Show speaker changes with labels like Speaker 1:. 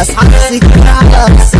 Speaker 1: As I see